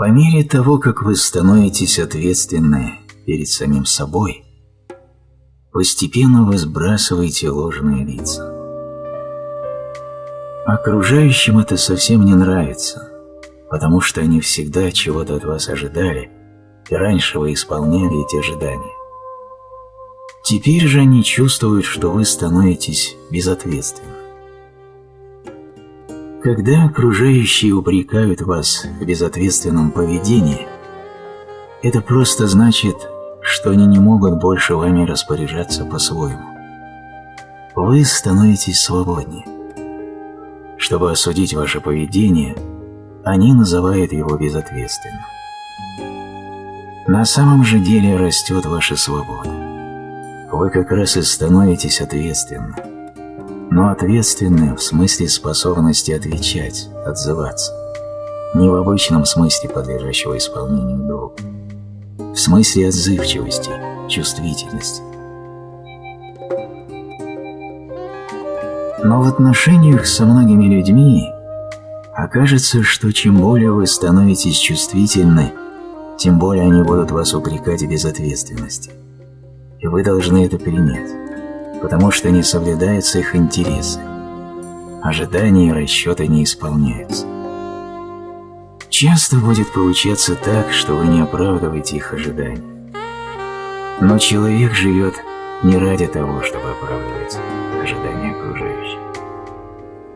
По мере того, как вы становитесь ответственны перед самим собой, постепенно вы сбрасываете ложные лица. Окружающим это совсем не нравится, потому что они всегда чего-то от вас ожидали, и раньше вы исполняли эти ожидания. Теперь же они чувствуют, что вы становитесь безответственны. Когда окружающие упрекают вас в безответственном поведении, это просто значит, что они не могут больше вами распоряжаться по-своему. Вы становитесь свободнее. Чтобы осудить ваше поведение, они называют его безответственным. На самом же деле растет ваша свобода. Вы как раз и становитесь ответственным но ответственны в смысле способности отвечать, отзываться. Не в обычном смысле подлежащего исполнению долга. В смысле отзывчивости, чувствительности. Но в отношениях со многими людьми окажется, что чем более вы становитесь чувствительны, тем более они будут вас упрекать в безответственности. И вы должны это принять потому что не соблюдаются их интересы. Ожидания и расчеты не исполняются. Часто будет получаться так, что вы не оправдываете их ожидания. Но человек живет не ради того, чтобы оправдывать ожидания окружающих.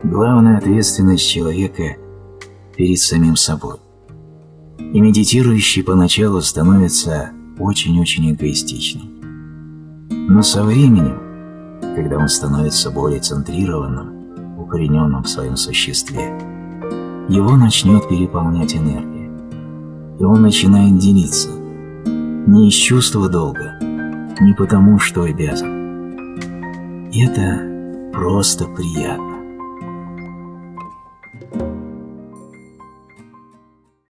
Главная ответственность человека перед самим собой. И медитирующий поначалу становится очень-очень эгоистичным. Но со временем когда он становится более центрированным, укорененным в своем существе, его начнет переполнять энергия, и он начинает делиться, не из чувства долга, не потому, что обязан. Это просто приятно.